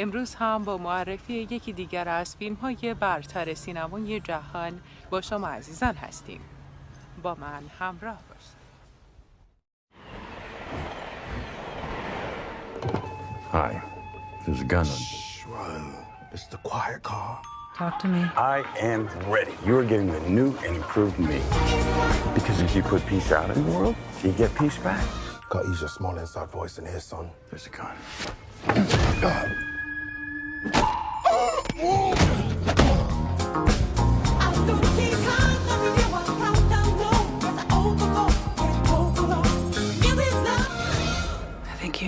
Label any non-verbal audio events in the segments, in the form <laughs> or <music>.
امروز هم با معرفی یکی دیگر از فیلم های برتر سینمای جهان با شما عزیزان هستیم با من همراه باشید Hi. There's a gun on. Whoa, it's the quiet car. Talk to me. I am ready. You are getting the new and improved me. Because if you put peace out in the world, you get peace back. Gotta use your small inside voice in here, son. There's a gun. I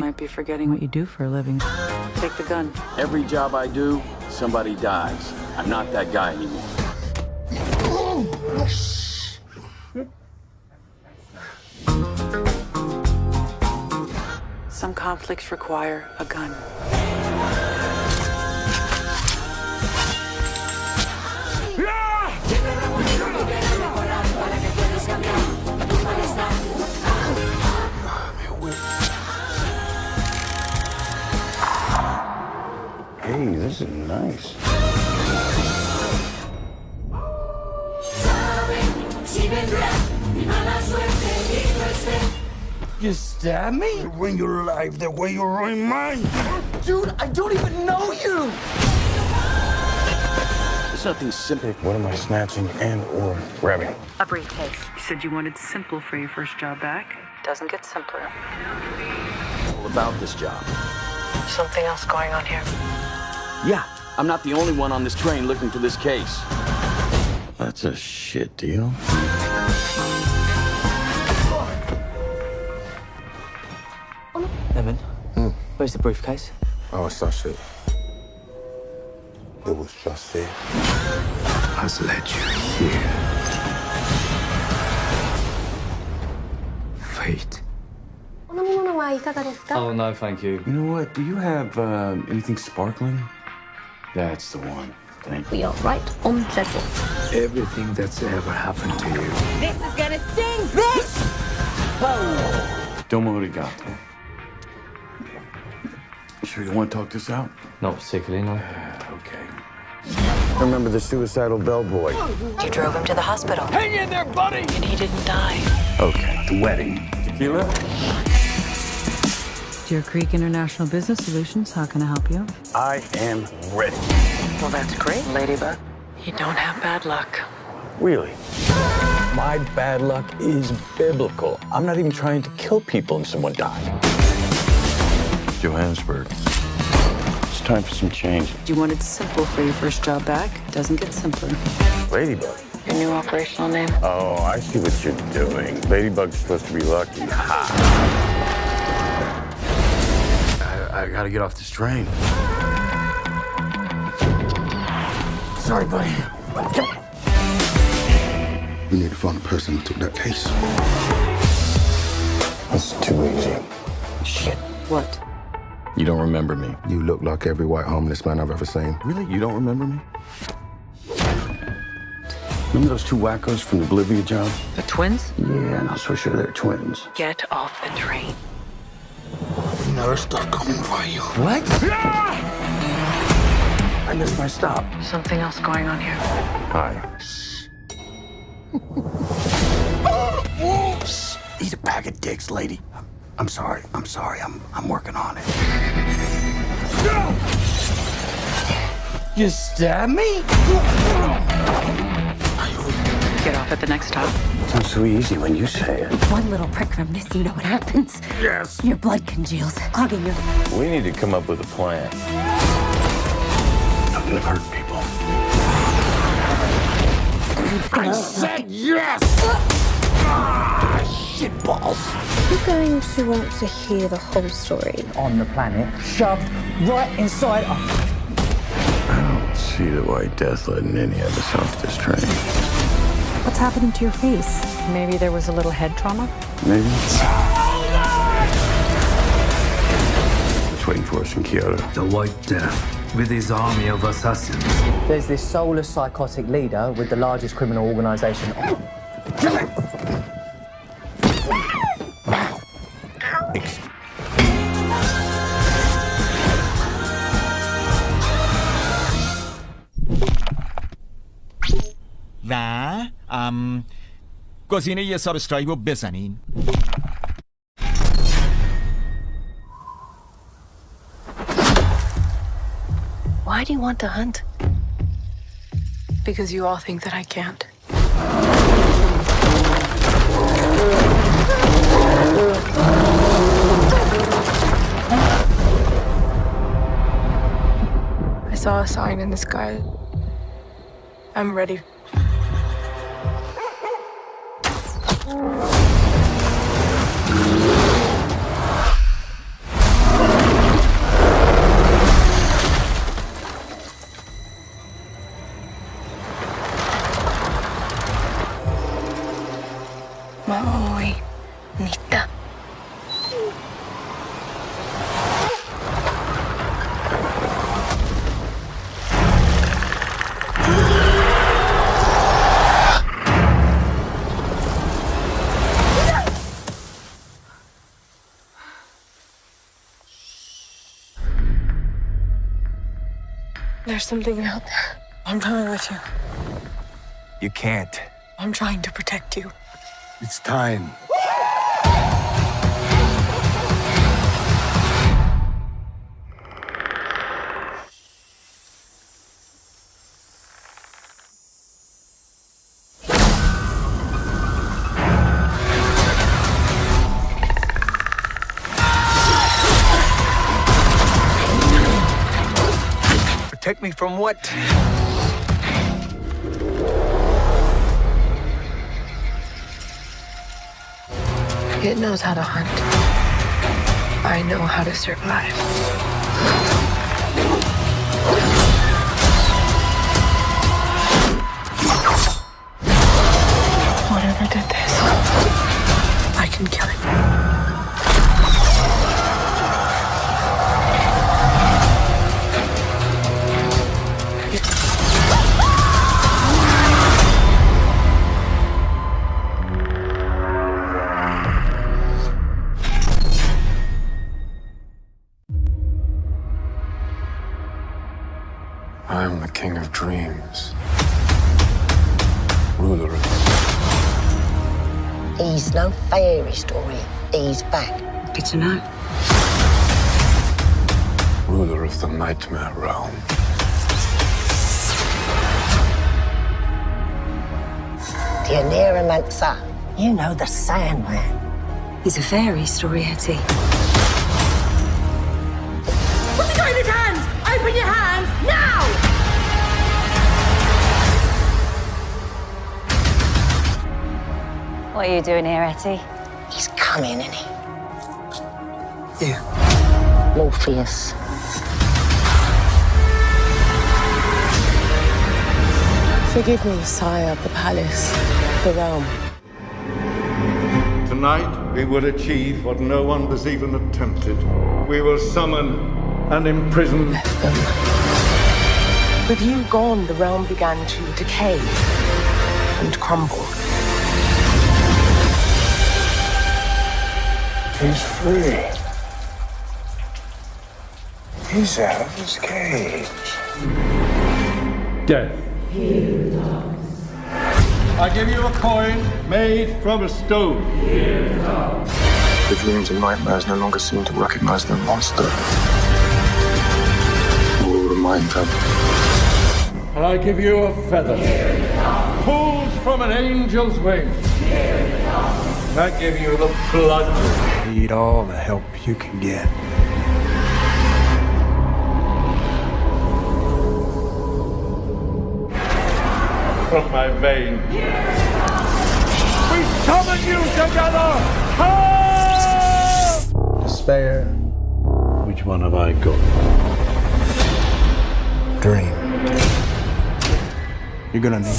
might be forgetting what you do for a living. Take the gun. Every job I do, somebody dies. I'm not that guy anymore. Some conflicts require a gun. Hey, this is nice. You stab me? You ruin your life the way you ruin mine. Dude, I don't even know you. There's nothing simple. What am I snatching and or grabbing? A briefcase. You said you wanted simple for your first job back. Doesn't get simpler. All about this job. Something else going on here. Yeah, I'm not the only one on this train looking for this case. That's a shit deal. Lemon, Hmm. where's the briefcase? Oh, it's that shit. It was just here. Has led you here. Fate. Oh, no, thank you. You know what? Do you have uh, anything sparkling? That's the one. Thank you. We are right on schedule. Everything that's ever happened to you. This is gonna sting, bitch! Domo arigato. Sure you want to talk this out? Not particularly, no. Uh, okay. Remember the suicidal bellboy? You drove him to the hospital. Hang in there, buddy! And he didn't die. Okay. The wedding. Tequila? Deer Creek International Business Solutions, how can I help you? I am ready. Well, that's great, Ladybug. You don't have bad luck. Really? My bad luck is biblical. I'm not even trying to kill people and someone died. Johannesburg. It's time for some change. Do you wanted simple for your first job back. Doesn't get simpler. Ladybug. Your new operational name? Oh, I see what you're doing. Ladybug's supposed to be lucky. Ha! I, I gotta get off this train. Sorry, buddy. We need to find the person who took that case. That's too easy. Shit. What? You don't remember me. You look like every white homeless man I've ever seen. Really? You don't remember me? Remember those two wackos from the Bolivia job? The twins? Yeah, not so sure they're twins. Get off the train. Nurse, they're coming for you. What? Ah! I missed my stop. Something else going on here. Hi. <laughs> Whoops! Eat a bag of dicks, lady. I'm sorry. I'm sorry. I'm I'm working on it. You stab me? Get the next stop. Sounds so easy when you say it. One little prick from this, you know what happens? Yes. Your blood congeals, clogging your... We need to come up with a plan. I'm gonna hurt people. I said yes! Ah, shit balls. You're going to want to hear the whole story. On the planet, shoved right inside a I don't see the white death letting any of us off this train. What's happening to your face? Maybe there was a little head trauma? Maybe. It's waiting for us in Kyoto. The White Death, with his army of assassins. There's this soulless psychotic leader with the largest criminal organization. گزینه یه سابسکرایب رو بزنین Why do you want to hunt? Because you all think that I can't. I saw a sign in the sky. I'm ready. Maui, Nita. There's something out there. I'm coming with you. You can't. I'm trying to protect you. It's time. Protect me from what? It knows how to hunt. I know how to survive. He's no fairy story. He's back. Good to know. ruler of the nightmare realm. Mansa. You know the Sandman. He's a fairy story, Hetty. What are you doing here, Etty? He's coming, isn't he? You. Morpheus. Forgive me, sire of the palace, the realm. Tonight, we will achieve what no one has even attempted. We will summon and imprison Them. With you gone, the realm began to decay and crumble. He's free. He's out of his cage. death. I give you a coin made from a stone. The dreams and nightmares no longer seem to recognize their monster. You will remind them. And I give you a feather pulled from an angel's wing. I give you the blood Need all the help you can get. from my vein. We summon you together! Help! Despair. Which one have I got? Dream. You're gonna need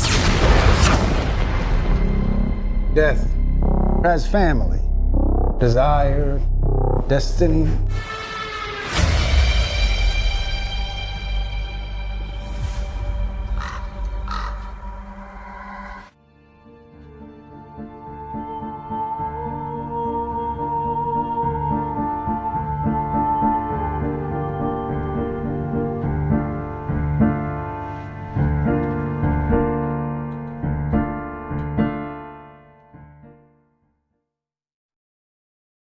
Death has family, desire, destiny,